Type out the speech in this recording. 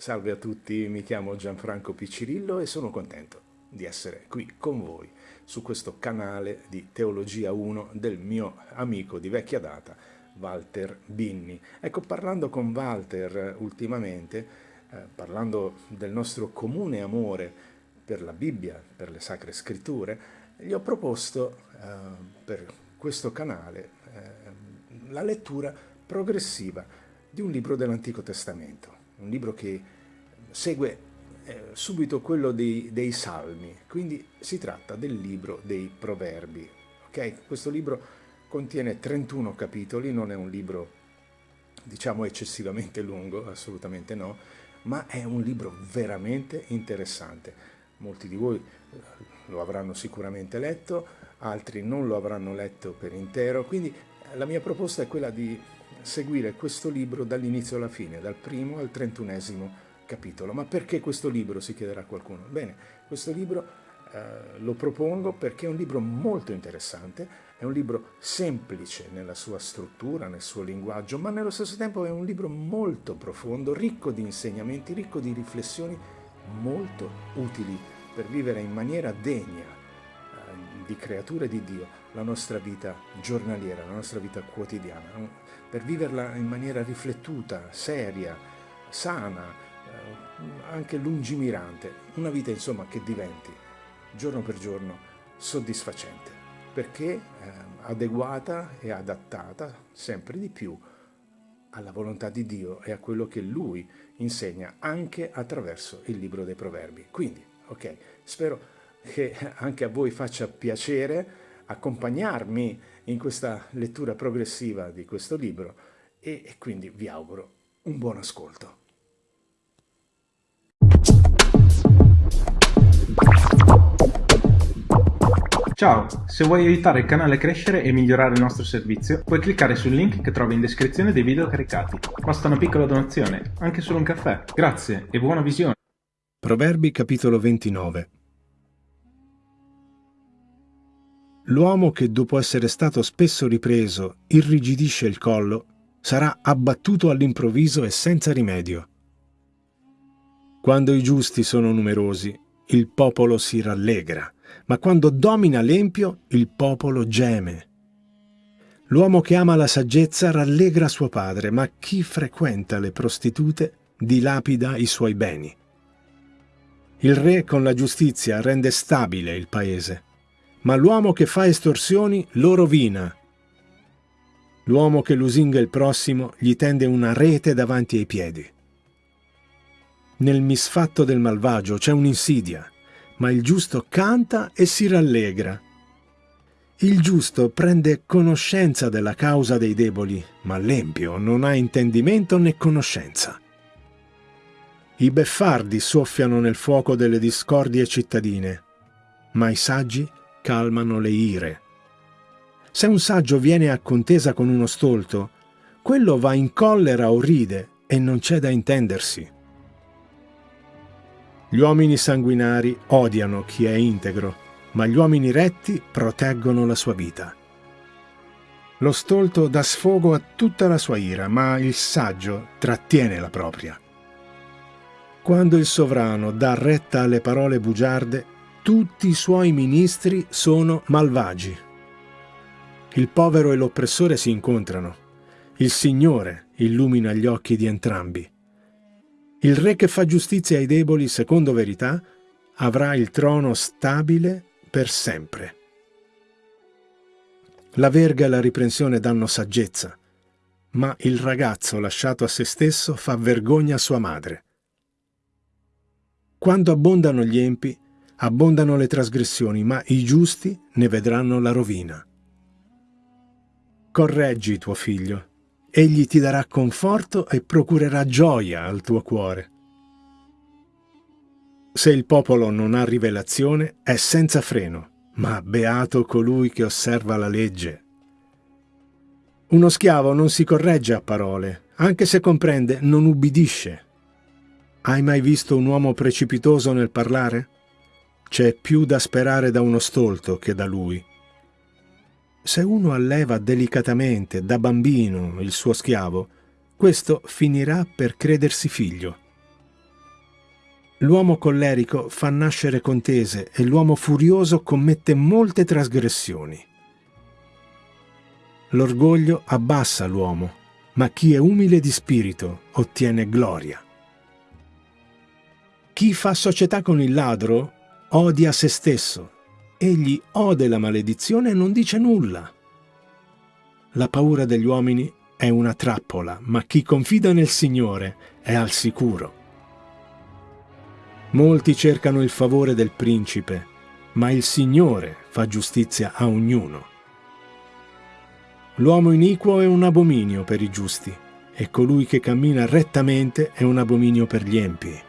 Salve a tutti, mi chiamo Gianfranco Piccirillo e sono contento di essere qui con voi su questo canale di Teologia 1 del mio amico di vecchia data, Walter Binni. Ecco, parlando con Walter ultimamente, eh, parlando del nostro comune amore per la Bibbia, per le Sacre Scritture, gli ho proposto eh, per questo canale eh, la lettura progressiva di un libro dell'Antico Testamento un libro che segue eh, subito quello dei, dei, Salmi, quindi si tratta del libro dei Proverbi. Okay? Questo libro contiene 31 capitoli, non è un libro diciamo eccessivamente lungo, assolutamente no, ma è un libro veramente interessante. Molti di voi eh, lo avranno sicuramente letto, altri non lo avranno letto per intero, quindi eh, la mia proposta è quella di seguire questo libro dall'inizio alla fine, dal primo al trentunesimo capitolo. Ma perché questo libro, si chiederà qualcuno? Bene, questo libro eh, lo propongo perché è un libro molto interessante, è un libro semplice nella sua struttura, nel suo linguaggio, ma nello stesso tempo è un libro molto profondo, ricco di insegnamenti, ricco di riflessioni molto utili per vivere in maniera degna di creature di Dio la nostra vita giornaliera, la nostra vita quotidiana per viverla in maniera riflettuta, seria, sana, eh, anche lungimirante, una vita insomma che diventi giorno per giorno soddisfacente, perché eh, adeguata e adattata sempre di più alla volontà di Dio e a quello che Lui insegna anche attraverso il libro dei proverbi. Quindi, ok, spero che anche a voi faccia piacere accompagnarmi in questa lettura progressiva di questo libro e, e quindi vi auguro un buon ascolto. Ciao, se vuoi aiutare il canale a crescere e migliorare il nostro servizio, puoi cliccare sul link che trovi in descrizione dei video caricati. Basta una piccola donazione, anche solo un caffè. Grazie e buona visione. Proverbi capitolo 29 L'uomo che dopo essere stato spesso ripreso irrigidisce il collo sarà abbattuto all'improvviso e senza rimedio. Quando i giusti sono numerosi, il popolo si rallegra, ma quando domina l'empio, il popolo geme. L'uomo che ama la saggezza rallegra suo padre, ma chi frequenta le prostitute dilapida i suoi beni. Il re con la giustizia rende stabile il paese ma l'uomo che fa estorsioni lo rovina. L'uomo che lusinga il prossimo gli tende una rete davanti ai piedi. Nel misfatto del malvagio c'è un'insidia, ma il giusto canta e si rallegra. Il giusto prende conoscenza della causa dei deboli, ma l'empio non ha intendimento né conoscenza. I beffardi soffiano nel fuoco delle discordie cittadine, ma i saggi calmano le ire. Se un saggio viene a contesa con uno stolto, quello va in collera o ride e non c'è da intendersi. Gli uomini sanguinari odiano chi è integro, ma gli uomini retti proteggono la sua vita. Lo stolto dà sfogo a tutta la sua ira, ma il saggio trattiene la propria. Quando il sovrano dà retta alle parole bugiarde, tutti i suoi ministri sono malvagi. Il povero e l'oppressore si incontrano. Il Signore illumina gli occhi di entrambi. Il re che fa giustizia ai deboli secondo verità avrà il trono stabile per sempre. La verga e la riprensione danno saggezza, ma il ragazzo lasciato a se stesso fa vergogna a sua madre. Quando abbondano gli empi, abbondano le trasgressioni, ma i giusti ne vedranno la rovina. Correggi tuo figlio, egli ti darà conforto e procurerà gioia al tuo cuore. Se il popolo non ha rivelazione, è senza freno, ma beato colui che osserva la legge. Uno schiavo non si corregge a parole, anche se comprende, non ubbidisce. Hai mai visto un uomo precipitoso nel parlare? C'è più da sperare da uno stolto che da lui. Se uno alleva delicatamente, da bambino, il suo schiavo, questo finirà per credersi figlio. L'uomo collerico fa nascere contese e l'uomo furioso commette molte trasgressioni. L'orgoglio abbassa l'uomo, ma chi è umile di spirito ottiene gloria. Chi fa società con il ladro odia se stesso. Egli ode la maledizione e non dice nulla. La paura degli uomini è una trappola, ma chi confida nel Signore è al sicuro. Molti cercano il favore del principe, ma il Signore fa giustizia a ognuno. L'uomo iniquo è un abominio per i giusti, e colui che cammina rettamente è un abominio per gli empi.